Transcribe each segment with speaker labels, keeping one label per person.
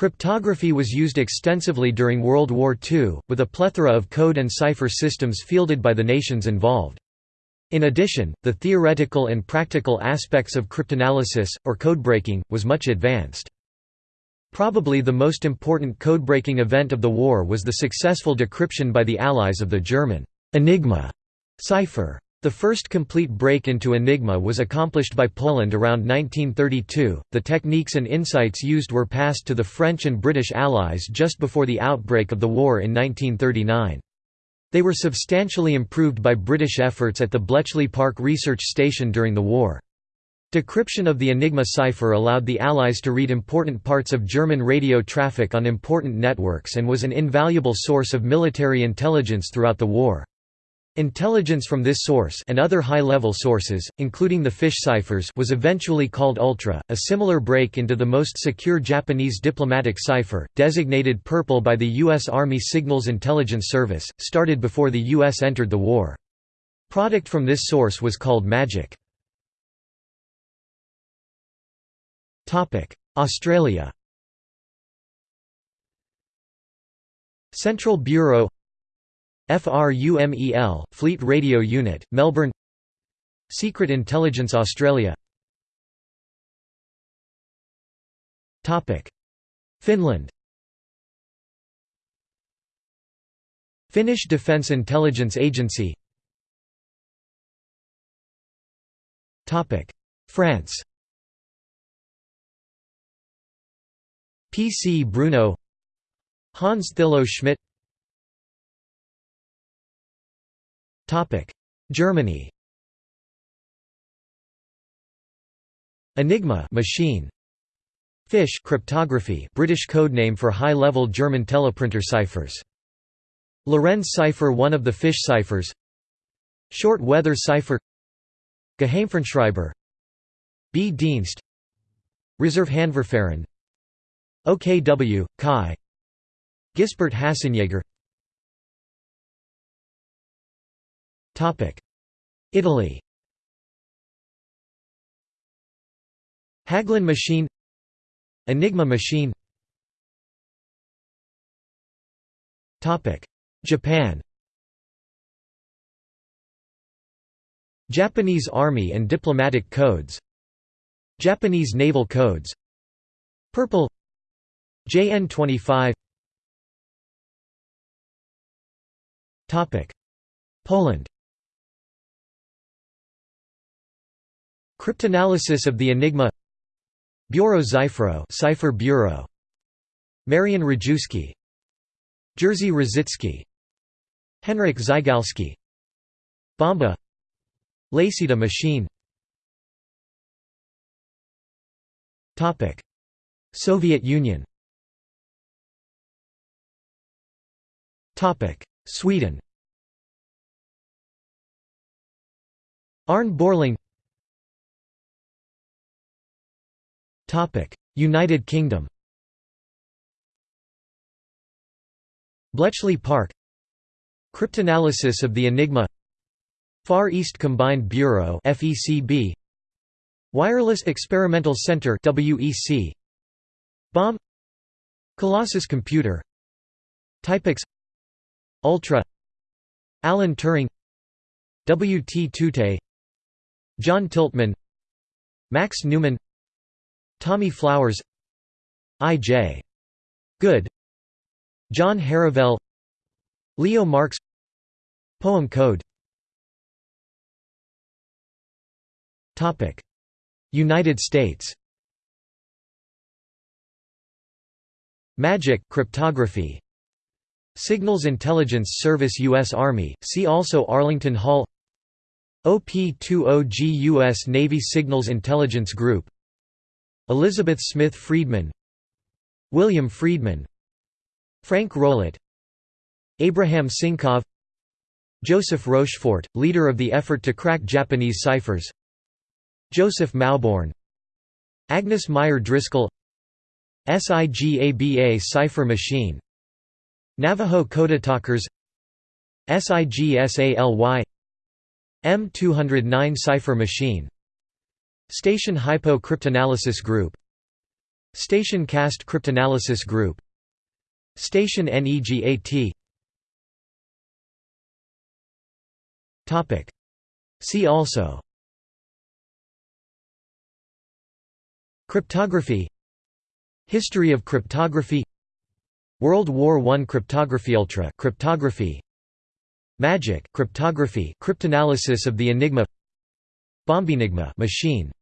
Speaker 1: Cryptography was used extensively during World War II, with a plethora of code and cipher systems fielded by the nations involved. In addition, the theoretical and practical aspects of cryptanalysis, or codebreaking, was much advanced. Probably the most important codebreaking event of the war was the successful decryption by the Allies of the German Enigma cipher. The first complete break into Enigma was accomplished by Poland around 1932. The techniques and insights used were passed to the French and British Allies just before the outbreak of the war in 1939. They were substantially improved by British efforts at the Bletchley Park Research Station during the war. Decryption of the Enigma cipher allowed the Allies to read important parts of German radio traffic on important networks and was an invaluable source of military intelligence throughout the war. Intelligence from this source and other high-level sources, including the fish ciphers was eventually called Ultra, a similar break into the most secure Japanese diplomatic cipher, designated Purple by the U.S. Army Signals Intelligence Service, started before the U.S. entered the war. Product from this source was called Magic. Australia Central Bureau FRUMEL, Fleet Radio Unit, Melbourne. Secret Intelligence Australia. Finland. Finnish Defence Intelligence Agency. France. P. C. Bruno Hans Thilo Schmidt Germany. Enigma machine. Fish cryptography British code name for high-level German teleprinter ciphers. Lorenz cipher one of the fish ciphers. Short weather cipher. Geheimfernschreiber. B. Dienst. Reservehandverfahren OKW, Chi. Gisbert Hasenjaeger Italy. Hagelin machine. Enigma machine. Japan. Japanese Army and diplomatic codes. Japanese naval codes. Purple. JN 25 Poland Cryptanalysis of the Enigma. Biuro Szyfrów Cipher Bureau. Marian Rejewski Jerzy Różycki Henryk Zygalski. Bomba. Lacida machine. Soviet Union. Sweden. Arne Beurling United Kingdom Bletchley Park Cryptanalysis of the Enigma Far East Combined Bureau FECB Wireless Experimental Center WEC Bomb Colossus Computer Typex Ultra Alan Turing W. T. Tutte John Tiltman Max Newman Tommy Flowers I. J. Good John Herivel Leo Marks Poem Code United States Magic cryptography Signals Intelligence Service U.S. Army, see also Arlington Hall OP-20G U.S. Navy Signals Intelligence Group Elizabeth Smith Friedman William Friedman Frank Rowlett Abraham Sinkov Joseph Rochefort, leader of the effort to crack Japanese ciphers Joseph Mauborgne Agnes Meyer Driscoll SIGABA cipher machine Navajo Codetalkers SIGSALY M209 cipher machine Station Hypo Cryptanalysis Group. Station Cast Cryptanalysis Group. Station NEGAT See also. Cryptography. History of cryptography. World War I cryptography Ultra cryptography. Magic cryptography cryptanalysis of the Enigma. Bombenigma machine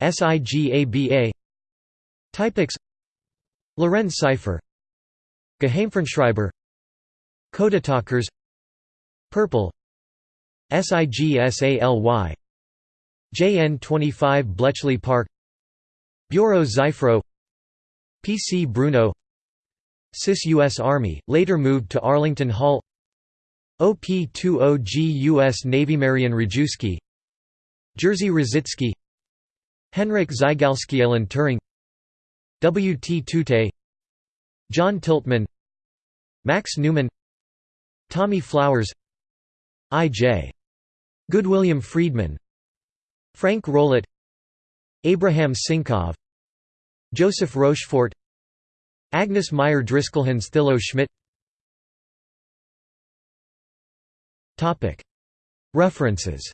Speaker 1: SIGABA Typex Lorenz cipher. Geheimfernschreiber. Codetalkers. Purple. SIGSALY JN25 Bletchley Park. Biuro Szyfrów PC Bruno. SIS U.S. Army, later moved to Arlington Hall. OP-20G U.S. Navy Marian Rejewski Jerzy Różycki Henryk Zygalski Alan Turing W. T. Tutte John Tiltman Max Newman Tommy Flowers I. J. Good William Friedman Frank Rowlett Abraham Sinkov Joseph Rochefort Agnes Meyer Driscoll Hans Thilo Schmidt References